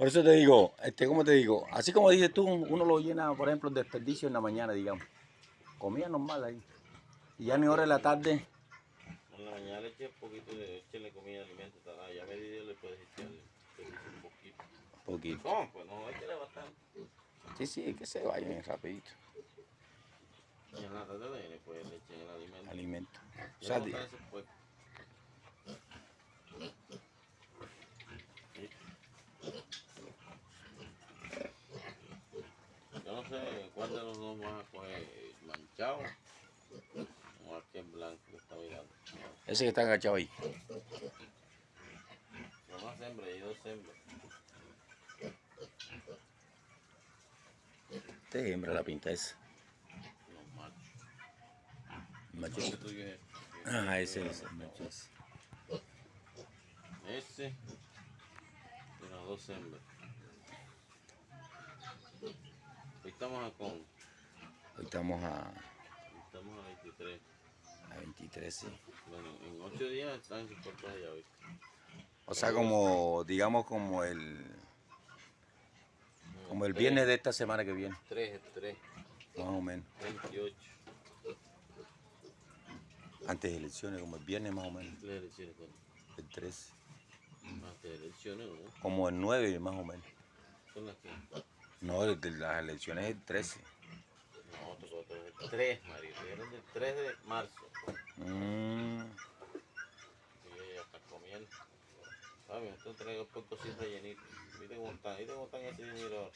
Por eso te digo, este, ¿cómo te digo? Así como dices tú, uno lo llena, por ejemplo, el desperdicio en la mañana, digamos. Comida normal ahí. Y ya ni hora de la tarde, En la mañana le eché un poquito de echarle comida, alimento, tal, ah, ya a mediodía le puedes echarle un poquito. poquito. Pues no, bastante. Sí, sí, que se vayan rapidito. Y en la tarde le pues le eché el alimento. Alimento. O sea, no di- está eso, pues. Yo no de los dos vas a coger manchado o aquel blanco que está mirando. ese que está agachado ahí. Son más hembras y dos hembras. Este es hembra la pinta esa. Los machos. Macho. Tuyo es Ah, ese es el macho ese. ese y las dos hembras. Hoy estamos a con, Hoy estamos a, estamos a 23. a 23, sí. Bueno, en 8 días están en sus puertas allá hoy. O sea, como, digamos, como el, como el viernes de esta semana que viene, 3, 3, más o menos. 28. Antes de elecciones, como el viernes más o menos, Las elecciones, bueno, el 13. más de elecciones, ¿no? Como el 9 más o menos. Son las que. No, el de las elecciones es el 13. No, otro, otro, otro. 3, Mario. Dijeron del 3 de marzo. Mm, Y ella ya está comiendo. ¿Sabes? Esto traigo por cositas rellenitas. Mira cómo están, mira cómo están ese dinero ahora.